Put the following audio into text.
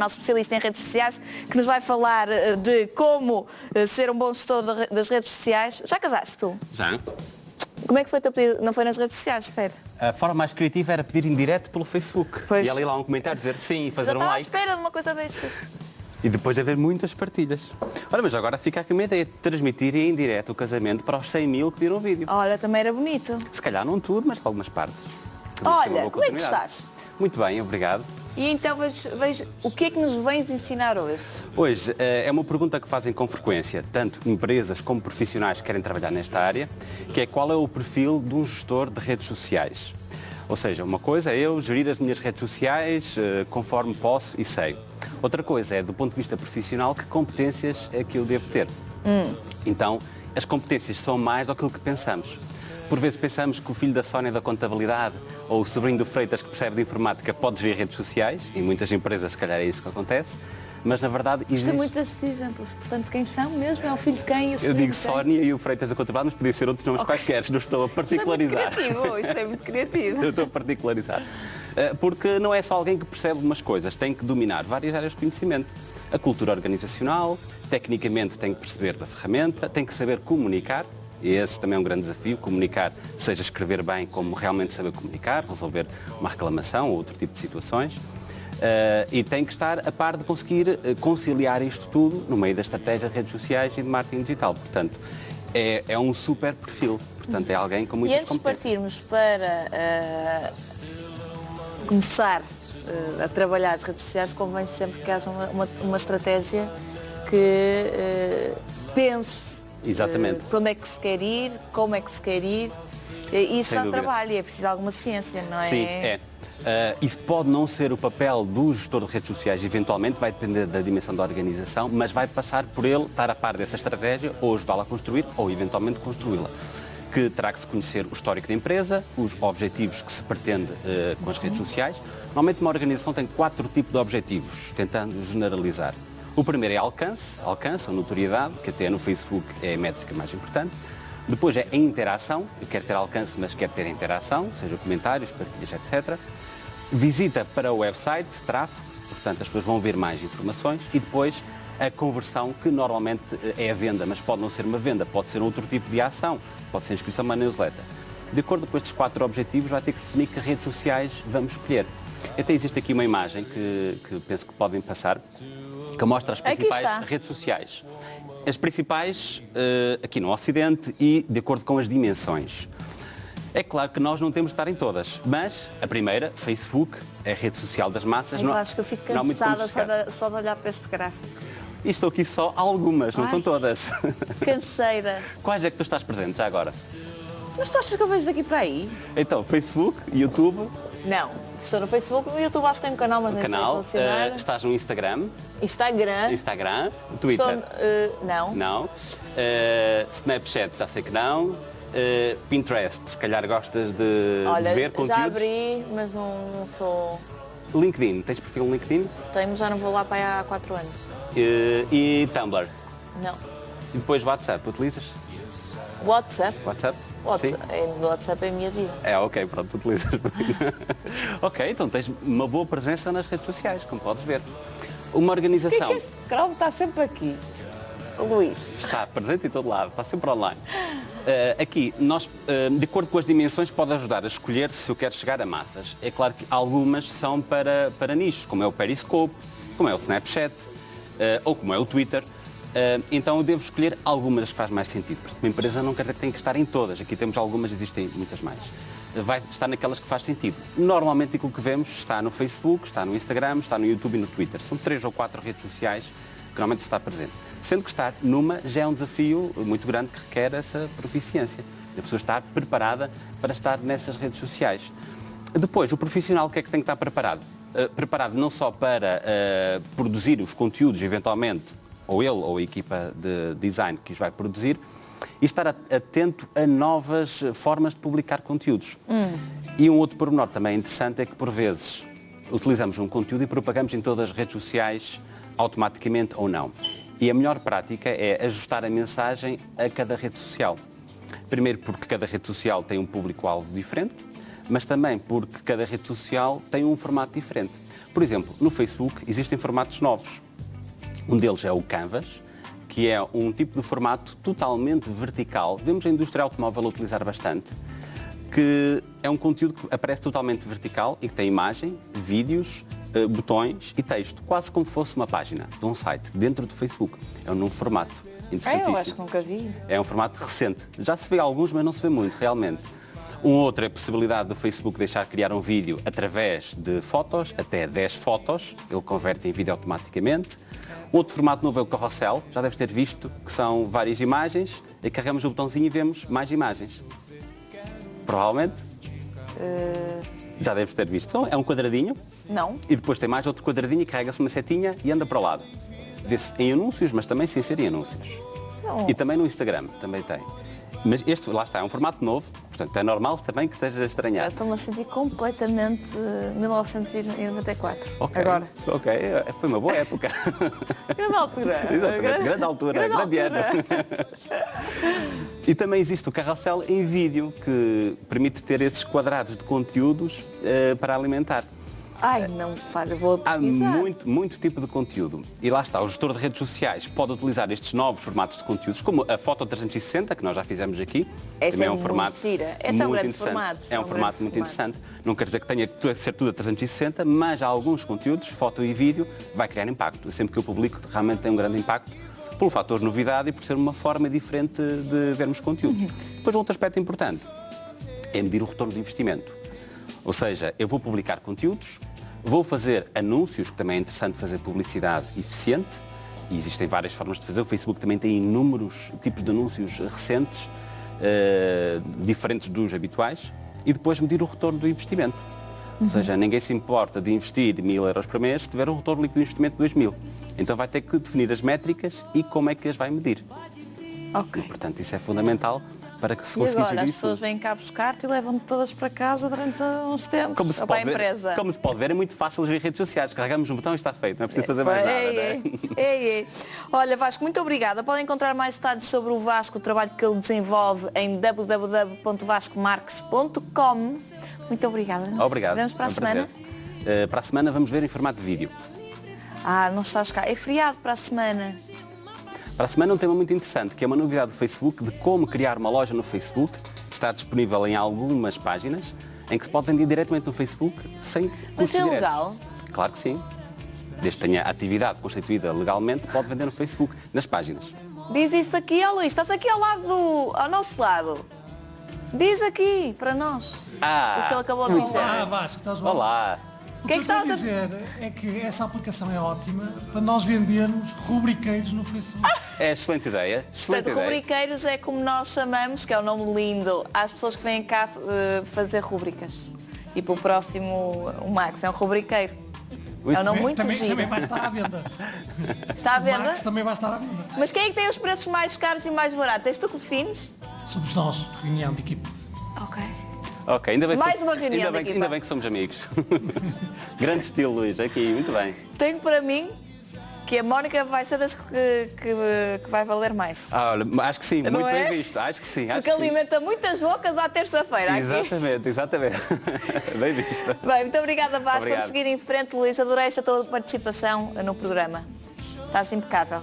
nosso especialista em redes sociais, que nos vai falar eh, de como eh, ser um bom gestor das redes sociais. Já casaste tu? Já. Como é que foi o teu pedido? Não foi nas redes sociais, espera. A forma mais criativa era pedir em direto pelo Facebook. Pois. E ali lá um comentário dizer sim e fazer Já um estava à like. espera de uma coisa destas. E depois haver muitas partilhas. Ora, mas agora fica aqui uma ideia de transmitir em direto o casamento para os 100 mil que viram o vídeo. Olha, também era bonito. Se calhar não tudo, mas algumas partes. Uma Olha, como é que estás? Muito bem, obrigado. E então vejo, vejo o que é que nos vens ensinar hoje? Hoje eh, é uma pergunta que fazem com frequência, tanto empresas como profissionais que querem trabalhar nesta área, que é qual é o perfil de um gestor de redes sociais. Ou seja, uma coisa é eu gerir as minhas redes sociais eh, conforme posso e sei. Outra coisa é, do ponto de vista profissional, que competências é que eu devo ter. Então, as competências são mais do que pensamos. Por vezes pensamos que o filho da Sónia da contabilidade ou o sobrinho do Freitas que percebe de informática pode gerir redes sociais, e em muitas empresas se calhar é isso que acontece, mas na verdade Gostei existe... muito desses exemplos. Portanto, quem são mesmo? É o filho de quem? Eu digo? Sónia e o Freitas da contabilidade, mas podia ser outros nomes quaisquer, não estou a particularizar. Isso é muito criativo, isso é muito criativo. Eu estou a particularizar. Eh, Porque não é só alguém que percebe umas coisas, tem que dominar várias áreas de conhecimento. A cultura organizacional, tecnicamente tem que perceber da ferramenta, tem que saber comunicar, e esse também é um grande desafio, comunicar, seja escrever bem, como realmente saber comunicar, resolver uma reclamação ou outro tipo de situações. Eh, e tem que estar a par de conseguir eh, conciliar isto tudo no meio da estratégia de redes sociais e de marketing digital. Portanto, é, é um super perfil. Portanto, é alguém com E muitas antes de competências. partirmos para ah, começar ah, a trabalhar as redes sociais, convém sempre que haja uma, uma- uma estratégia que pense Exatamente. ah, para onde é que se quer ir, como é que se quer ir. E Isso Sem dá dúvida. trabalho e é preciso alguma ciência, não é? Sim, é. Ah, isso pode não ser o papel do gestor de redes sociais, eventualmente vai depender da dimensão da organização, mas vai passar por ele estar a par dessa estratégia ou ajudá-la a construir ou eventualmente construí-la. Que terá que se conhecer o histórico da empresa, os objetivos que se pretende ah, com as redes sociais. Normalmente uma organização tem quatro tipos de objetivos, tentando generalizar. O primeiro é alcance, alcance ou notoriedade, que até no Facebook é a métrica mais importante. Depois é a interação, eu quero ter alcance, mas quero ter interação, seja comentários, partilhas, etc. Visita para o website, tráfego, portanto as pessoas vão ver mais informações e depois a conversão, que normalmente eh, é a venda, mas pode não ser uma venda, pode ser outro tipo de ação, pode ser inscrição numa newsletter. De acordo com estes quatro objetivos, vai ter que definir que redes sociais vamos escolher. Até existe aqui uma imagem que, que penso que podem passar, que mostra as principais redes sociais. As principais eh, aqui no Ocidente e de acordo com as dimensões. É claro que nós não temos de estar em todas, mas a primeira, Facebook, é a rede social das massas. Mas não, acho que eu fico cansada só de, só de olhar para este gráfico. E estou aqui só algumas, não Ai. estão todas. Canseira. Quais é que tu estás presente já agora? Mas tu achas que eu vejo daqui para aí? Então, Facebook, YouTube, Não. Estou no Facebook, no YouTube acho que tem um canal, mas o nem canal, sei funcionar. eh, estás no Instagram, Instagram. Instagram, Twitter, Estou, eh, não. não, Eh, Snapchat, já sei que não, Eh, Pinterest, se calhar gostas de, Olha, de ver conteúdos. já abri, mas não, não sou... LinkedIn, tens perfil no LinkedIn? Tenho, já não vou lá para há 4 anos. E Tumblr. Não. E depois WhatsApp, utilizas? WhatsApp. WhatsApp? WhatsApp é, WhatsApp é a minha vida. É, ok, pronto, utilizas. ok, então tens uma boa presença nas redes sociais, como podes ver. Uma Por que é organização que este Chrome está sempre aqui? O Luís. está presente em todo lado, está sempre online. Eh, aqui, nós, eh, de acordo com as dimensões, pode ajudar a escolher se eu quero chegar a massas. É claro que algumas são para, para nichos, como é o Periscope, como é o Snapchat, eh, ou como é o Twitter. Eh, então eu devo escolher algumas das que faz mais sentido. Porque uma empresa não quer dizer que tem que estar em todas. Aqui temos algumas, existem muitas mais. Vai estar naquelas que faz sentido. Normalmente aquilo que vemos está no Facebook, está no Instagram, está no YouTube e no Twitter. São três ou quatro redes sociais que normalmente está presente. Sendo que estar numa já é um desafio muito grande que requer essa proficiência. A pessoa estar preparada para estar nessas redes sociais. Depois, o profissional o que é que tem que estar preparado? Uh, preparado não só para uh, produzir os conteúdos, eventualmente, ou ele ou a equipa de design que os vai produzir, e estar atento a novas formas de publicar conteúdos. E um outro pormenor também interessante é que, por vezes, utilizamos um conteúdo e propagamos em todas as redes sociais automaticamente ou não. E a melhor prática é ajustar a mensagem a cada rede social. Primeiro porque cada rede social tem um público-alvo diferente, mas também porque cada rede social tem um formato diferente. Por exemplo, no Facebook existem formatos novos. Um deles é o Canvas, que é um tipo de formato totalmente vertical. Vemos a indústria automóvel utilizar bastante, que é um conteúdo que aparece totalmente vertical e que tem imagem, vídeos, eh, botões e texto, quase como fosse uma página de um site dentro do Facebook. É um novo formato. Interessantíssimo. eu acho que nunca vi. É um formato recente. Já se vê alguns, mas não se vê muito, realmente. Um outro é a possibilidade do Facebook deixar criar um vídeo através de fotos, até 10 fotos, ele converte em vídeo automaticamente. Outro formato novo é o carrossel, já deves ter visto, que são várias imagens, e carregamos o botãozinho e vemos mais imagens. Provavelmente. Já deves ter visto. Então, É um quadradinho, Não? e depois tem mais outro quadradinho e carrega-se uma setinha e anda para o lado. Vê-se em anúncios, mas também sem ser em anúncios. Não. E também no Instagram, também tem. Mas este, lá está, é um formato novo, portanto é normal também que esteja a Eu estranhar. Estou-me a sentir completamente eh, 1994. Ok, Agora. Ok, foi uma boa época. Grande altura. Exatamente, grande altura, grande ano. E também existe o carrossel em vídeo, que permite ter esses quadrados de conteúdos eh, para alimentar. Ai, não faz, eu vou Há pesquisar. muito, muito tipo de conteúdo. E lá está, o gestor de redes sociais pode utilizar estes novos formatos de conteúdos, como a Foto 360, que nós já fizemos aqui. Essa Também é um muito formato gira. Esse é um muito interessante. formato, É um é um formato muito formato. interessante. Não quer dizer que tenha que ser tudo a 360, mas há alguns conteúdos, foto e vídeo, vai criar impacto. Sempre que eu publico, realmente tem um grande impacto pelo fator novidade e por ser uma forma diferente de vermos conteúdos. Uhum. Depois, outro aspecto importante é medir o retorno do investimento. Ou seja, eu vou publicar conteúdos, vou fazer anúncios, que também é interessante fazer publicidade eficiente, e existem várias formas de fazer. O Facebook também tem inúmeros tipos de anúncios recentes, eh, diferentes dos habituais, e depois medir o retorno do investimento. Ou seja, ninguém se importa de investir mil euros por mês se tiver um retorno líquido de investimento de 2 mil. Então vai ter que definir as métricas e como é que as vai medir. Ok. Portanto, isso é fundamental para que se E consiga agora gerir as pessoas isso. vêm cá buscar-te e levam-te todas para casa durante uns tempos. Como se, pode a ver, empresa. como se pode ver, é muito fácil gerir redes sociais. Carregamos um botão e está feito. Não é preciso fazer mais nada. Ei, é? ei, ei, ei. Olha, Vasco, muito obrigada. Podem encontrar mais detalhes sobre o Vasco, o trabalho que ele desenvolve em www.vascomarques.com. Muito obrigada. Obrigado. Vemos para é a um semana. Eh, para a semana vamos ver em formato de vídeo. Ah, não estás cá. É feriado para a semana. Para a semana um tema muito interessante, que é uma novidade do Facebook de como criar uma loja no Facebook. Está disponível em algumas páginas, em que se pode vender diretamente no Facebook sem Mas custos é diretos. legal? Claro que sim. Desde que tenha atividade constituída legalmente, pode vender no Facebook, nas páginas. Diz isso aqui, ó Luís. Estás aqui ao lado do, ao nosso lado. Diz aqui para nós Ah, o que ele acabou de dizer. Olá, Vasco, estás bom? Olá! O Que é que, que eu estou a estavas a- dizer é que essa aplicação é ótima para nós vendermos rubriqueiros no Facebook. É excelente ideia. Excelente Portanto, ideia. rubriqueiros é como nós chamamos, que é o nome lindo, às pessoas que vêm cá eh, fazer rubricas. E para o próximo, o Max é um rubriqueiro. É um nome muito também, giro. também vai estar à venda. Está à O venda? Max também vai estar à venda. Mas quem é que tem os preços mais caros e mais baratos? És tu que defines? Somos nós, reunião de equipe. Ok. Ok, ainda bem que Mais uma reunião ainda da bem, ainda bem que somos amigos. Grande estilo, Luís, aqui, muito bem. Tenho para mim que a Mónica vai ser das que, que, que vai valer mais. Ah, olha, acho que sim, Não muito é? bem visto. Acho que sim, acho Porque que sim. alimenta muitas bocas à terça-feira. Exatamente, exatamente. bem visto. Bem, muito obrigada Vasco. Obrigado. Vamos seguir em frente, Luís. Adorei esta tua participação no programa. Estás impecável.